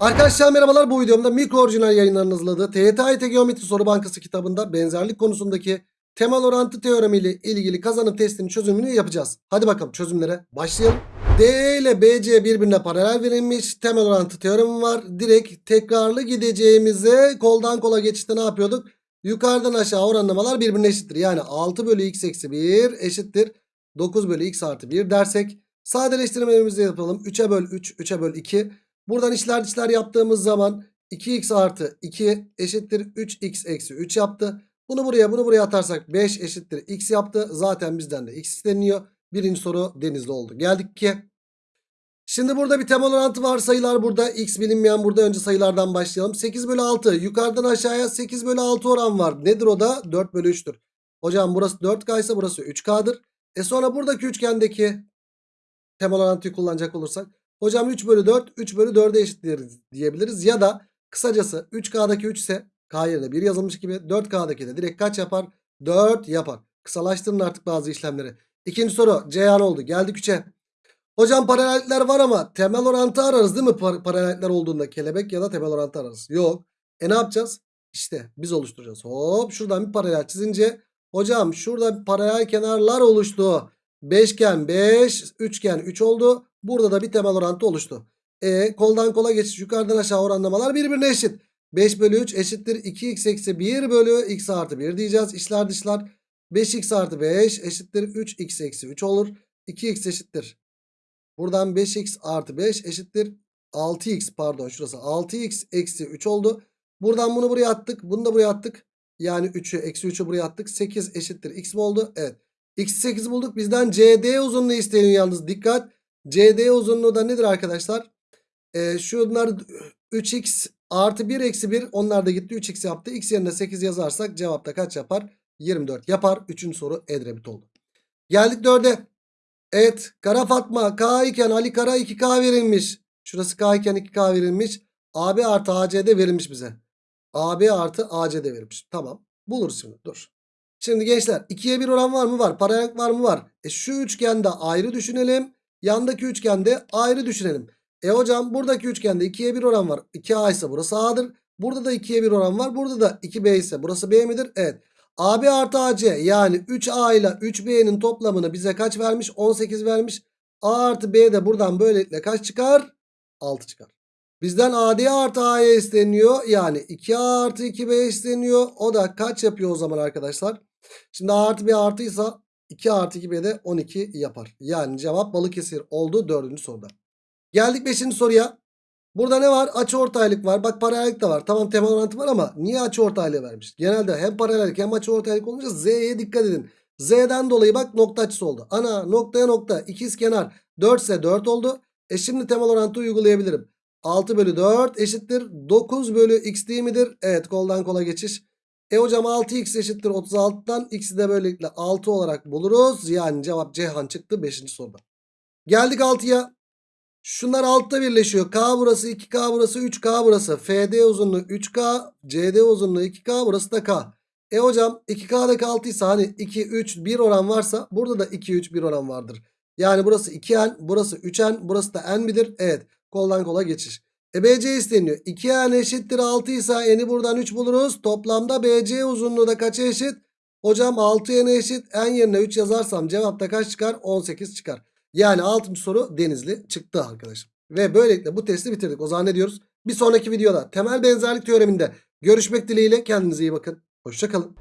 Arkadaşlar merhabalar bu videomda mikro orijinal yayınlarının hazırladığı TYT Geometri Soru Bankası kitabında benzerlik konusundaki temel orantı teoremi ile ilgili kazanım testinin çözümünü yapacağız. Hadi bakalım çözümlere başlayalım. DE ile BC birbirine paralel verilmiş temel orantı teoremi var. Direkt tekrarlı gideceğimize koldan kola geçişte ne yapıyorduk? Yukarıdan aşağı oranlamalar birbirine eşittir. Yani 6 bölü x eksi 1 eşittir 9 bölü x artı 1 dersek sadeleştirmelerimizi yapalım. 3'e böl 3, 3'e böl 2. Buradan içler dışlar yaptığımız zaman 2x artı 2 eşittir 3x eksi 3 yaptı. Bunu buraya bunu buraya atarsak 5 eşittir x yaptı. Zaten bizden de x isteniyor. Birinci soru denizli oldu. Geldik ki. Şimdi burada bir temel orantı var. Sayılar burada. X bilinmeyen burada. Önce sayılardan başlayalım. 8 bölü 6. Yukarıdan aşağıya 8 bölü 6 oran var. Nedir o da? 4 bölü 3'tür. Hocam burası 4K ise burası 3K'dır. E sonra buradaki üçgendeki temel orantıyı kullanacak olursak. Hocam 3 bölü 4 3 bölü 4'e eşittir diyebiliriz. Ya da kısacası 3K'daki 3 ise K yerine 1 yazılmış gibi 4K'daki de direkt kaç yapar? 4 yapar. Kısalaştırın artık bazı işlemleri. İkinci soru Ceyhan oldu. Geldik 3'e. Hocam paralellikler var ama temel orantı ararız değil mi? Par paralellikler olduğunda kelebek ya da temel orantı ararız. Yok. E ne yapacağız? İşte biz oluşturacağız. Hop şuradan bir paralel çizince hocam şurada paralel kenarlar oluştu. Beşgen 5, üçgen 3 oldu. Burada da bir temel orantı oluştu. E koldan kola geçiş yukarıdan aşağı oranlamalar birbirine eşit. 5 bölü 3 eşittir 2x eksi 1 bölü x artı 1 diyeceğiz. İşler dışlar 5x artı 5 eşittir 3x eksi 3 olur. 2x eşittir. Buradan 5x artı 5 eşittir 6x pardon şurası 6x eksi 3 oldu. Buradan bunu buraya attık. Bunu da buraya attık. Yani 3'ü eksi 3'ü buraya attık. 8 eşittir x mi oldu? Evet. X 8 bulduk. Bizden CD uzunluğu isteniyor yalnız. Dikkat. CD uzunluğu da nedir arkadaşlar? Ee, şunlar 3x artı 1 eksi 1. Onlar da gitti 3x yaptı. X yerine 8 yazarsak cevapta kaç yapar? 24 yapar. Üçüncü soru Edrebit oldu. Geldik 4'e. Evet. Kara Fatma K iken Ali Kara 2K verilmiş. Şurası K iken 2K verilmiş. AB artı ACD verilmiş bize. AB artı ACD verilmiş. Tamam. Buluruz şimdi. Dur. Şimdi gençler 2'ye 1 oran var mı? Var. Paralel var mı? Var. E şu üçgende ayrı düşünelim. Yandaki üçgende ayrı düşünelim. E hocam buradaki üçgende 2'ye 1 oran var. 2A ise burası A'dır. Burada da 2'ye 1 oran var. Burada da 2B ise burası B midir? Evet. AB artı AC yani 3A ile 3B'nin toplamını bize kaç vermiş? 18 vermiş. A artı B de buradan böylelikle kaç çıkar? 6 çıkar. Bizden AD artı A'ya isteniyor. Yani 2A artı 2B isteniyor. O da kaç yapıyor o zaman arkadaşlar? Şimdi A artı B artıysa 2 artı 2B de 12 yapar. Yani cevap Balıkesir oldu 4. soruda. Geldik 5. soruya. Burada ne var? Açı ortaylık var. Bak paralellik de var. Tamam temel orantı var ama niye açı ortaylığı vermiş? Genelde hem paralellik hem açı ortaylık olunca Z'ye dikkat edin. Z'den dolayı bak nokta açısı oldu. Ana noktaya nokta ikiz kenar 4 ise 4 oldu. E şimdi temel orantı uygulayabilirim. 6 bölü 4 eşittir 9 bölü x değil midir? Evet koldan kola geçiş. E hocam 6x eşittir 36'dan x'i de böylelikle 6 olarak buluruz. Yani cevap Ceyhan çıktı 5. soruda. Geldik 6'ya. Şunlar altta birleşiyor. K burası 2K burası 3K burası. FD uzunluğu 3K. CD uzunluğu 2K burası da K. E hocam 2K'daki 6 ise hani 2, 3, 1 oran varsa burada da 2, 3, 1 oran vardır. Yani burası 2N burası 3N burası da N midir? Evet koldan kola geçiş. E BC isteniyor. 2N eşittir 6 ise N'i buradan 3 buluruz. Toplamda BC uzunluğu da kaça eşit? Hocam 6N eşit N yerine 3 yazarsam cevapta kaç çıkar? 18 çıkar. Yani 6. soru Denizli çıktı arkadaşım. Ve böylelikle bu testi bitirdik. O zaman ne diyoruz? Bir sonraki videoda temel benzerlik teoreminde görüşmek dileğiyle kendinize iyi bakın. Hoşçakalın.